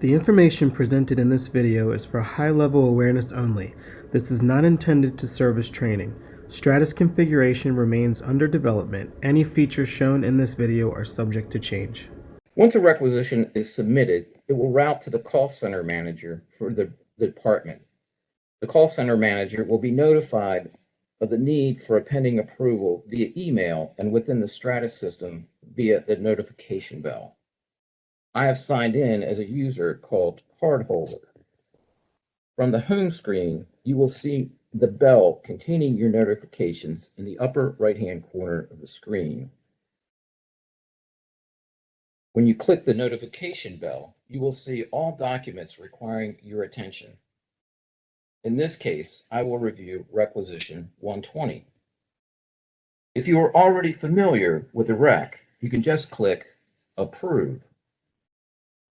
The information presented in this video is for high-level awareness only. This is not intended to serve as training. Stratus configuration remains under development. Any features shown in this video are subject to change. Once a requisition is submitted, it will route to the call center manager for the the department. The call center manager will be notified of the need for a pending approval via email and within the Stratus system via the notification bell. I have signed in as a user called Cardholder. From the home screen, you will see the bell containing your notifications in the upper right-hand corner of the screen. When you click the notification bell, you will see all documents requiring your attention. In this case, I will review requisition 120. If you are already familiar with the rec, you can just click approve.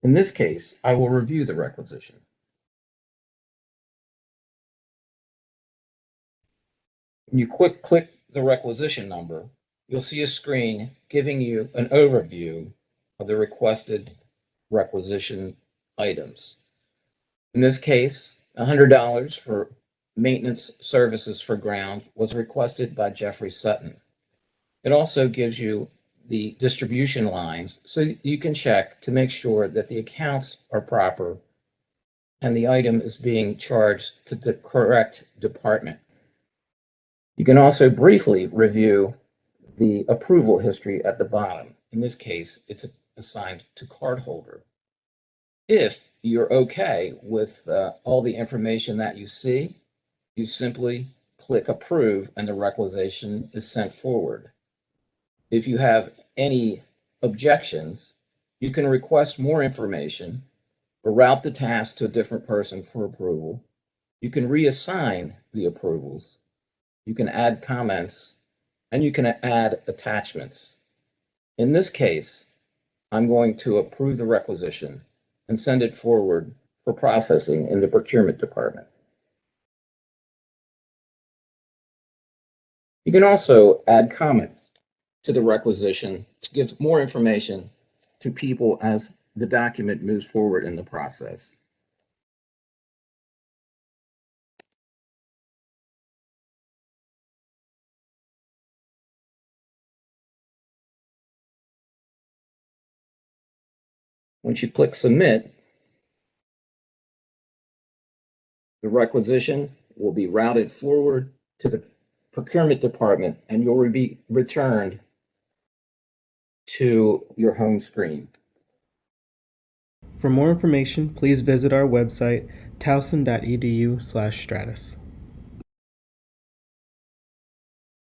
In this case, I will review the requisition. When you quick click the requisition number, you'll see a screen giving you an overview of the requested requisition items. In this case, $100 for maintenance services for ground was requested by Jeffrey Sutton. It also gives you the distribution lines so you can check to make sure that the accounts are proper and the item is being charged to the correct department. You can also briefly review the approval history at the bottom. In this case, it's assigned to cardholder. If you're okay with uh, all the information that you see, you simply click approve and the requisition is sent forward. If you have any objections, you can request more information or route the task to a different person for approval. You can reassign the approvals. You can add comments and you can add attachments. In this case, I'm going to approve the requisition and send it forward for processing in the procurement department. You can also add comments to the requisition to give more information to people as the document moves forward in the process. Once you click submit, the requisition will be routed forward to the procurement department and you'll be returned to your home screen. For more information, please visit our website towson.edu/stratus.